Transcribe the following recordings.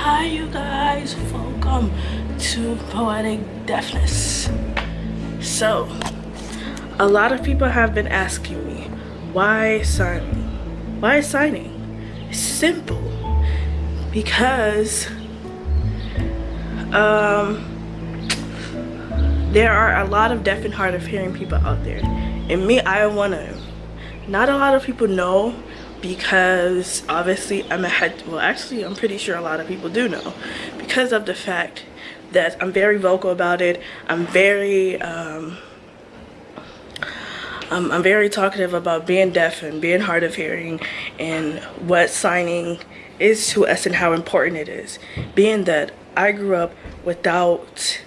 hi you guys. Welcome to poetic deafness. So a lot of people have been asking me why signing why signing? It's simple. Because um there are a lot of deaf and hard of hearing people out there. And me i want to not a lot of people know because obviously I'm a head well actually I'm pretty sure a lot of people do know. Because of the fact that I'm very vocal about it I'm very um, I'm, I'm very talkative about being deaf and being hard of hearing and what signing is to us and how important it is. Being that I grew up without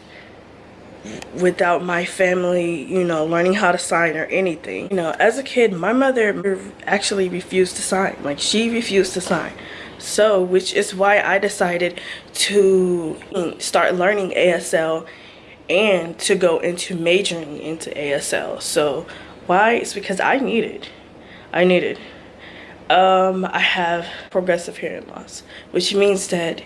without my family, you know, learning how to sign or anything. You know, as a kid, my mother actually refused to sign. Like, she refused to sign. So, which is why I decided to start learning ASL and to go into majoring into ASL. So, why? It's because I needed. I needed. Um, I have progressive hearing loss, which means that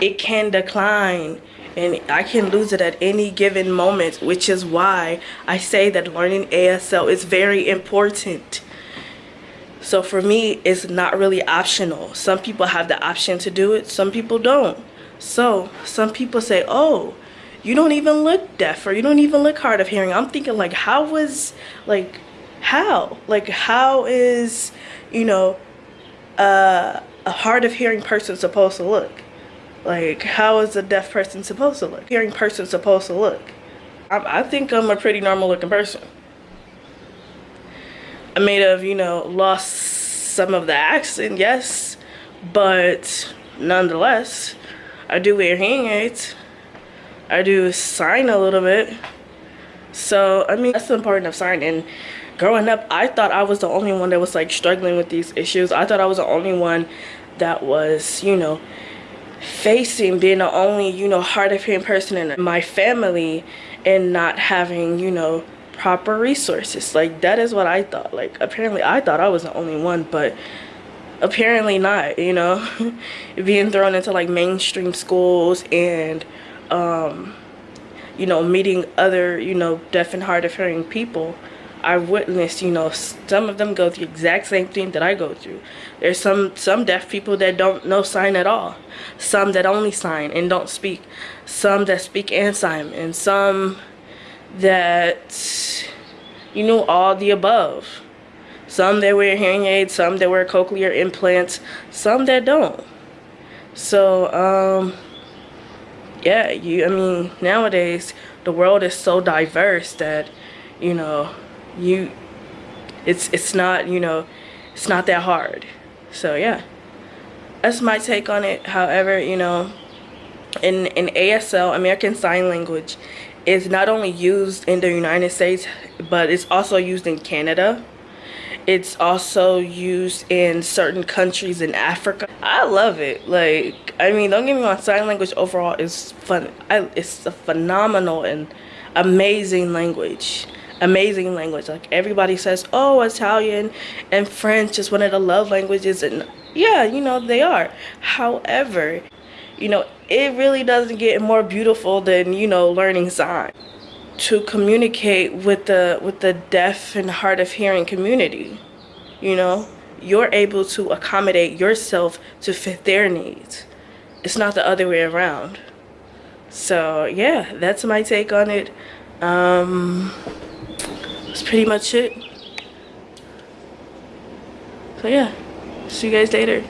it can decline and I can lose it at any given moment, which is why I say that learning ASL is very important. So for me, it's not really optional. Some people have the option to do it, some people don't. So some people say, oh, you don't even look deaf or you don't even look hard of hearing. I'm thinking like, how was, like, how? Like, how is, you know, uh, a hard of hearing person supposed to look? Like, how is a deaf person supposed to look? Hearing person supposed to look? I, I think I'm a pretty normal looking person. I may have, you know, lost some of the accent, yes, but nonetheless, I do wear hearing aids. I do sign a little bit. So, I mean, that's the important of signing. Growing up, I thought I was the only one that was like struggling with these issues. I thought I was the only one that was, you know, facing being the only you know hard of hearing person in my family and not having you know proper resources. Like that is what i thought. Like apparently i thought i was the only one but apparently not you know? Being thrown into like mainstream schools and um you know meeting other you know deaf and hard of hearing people I witnessed, you know, some of them go through the exact same thing that I go through. There's some some deaf people that don't know sign at all. Some that only sign and don't speak. Some that speak and sign. And some that, you know, all the above. Some that wear hearing aids, some that wear cochlear implants, some that don't. So, um, yeah, you, I mean, nowadays, the world is so diverse that, you know, you it's it's not you know it's not that hard. So yeah. That's my take on it. However you know in in asl american sign language is not only used in the united states but it's also used in canada. It's also used in certain countries in africa. I love it. Like i mean don't get me wrong sign language overall is fun I, it's a phenomenal and amazing language amazing language. Like everybody says oh italian and french is one of the love languages and yeah you know they are. However you know it really doesn't get more beautiful than you know learning sign to communicate with the with the deaf and hard of hearing community. You know you're able to accommodate yourself to fit their needs. It's not the other way around. So yeah that's my take on it. Um that's pretty much it. So yeah, see you guys later.